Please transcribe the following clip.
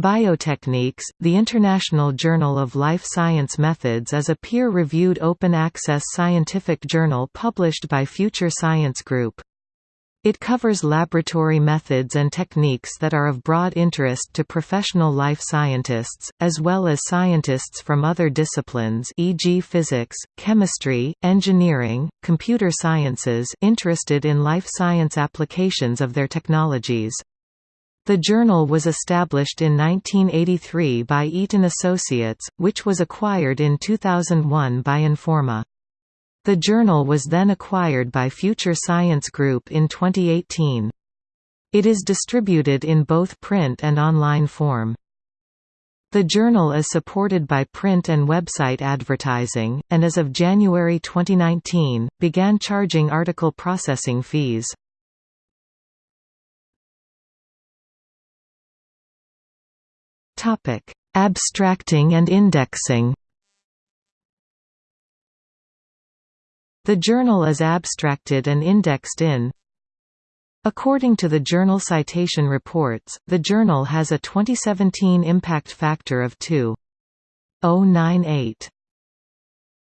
Biotechniques, the International Journal of Life Science Methods is a peer-reviewed open-access scientific journal published by Future Science Group. It covers laboratory methods and techniques that are of broad interest to professional life scientists, as well as scientists from other disciplines e.g. physics, chemistry, engineering, computer sciences interested in life science applications of their technologies. The journal was established in 1983 by Eaton Associates, which was acquired in 2001 by Informa. The journal was then acquired by Future Science Group in 2018. It is distributed in both print and online form. The journal is supported by print and website advertising, and as of January 2019, began charging article processing fees. Topic: Abstracting and indexing. The journal is abstracted and indexed in According to the Journal Citation Reports, the journal has a 2017 impact factor of 2.098.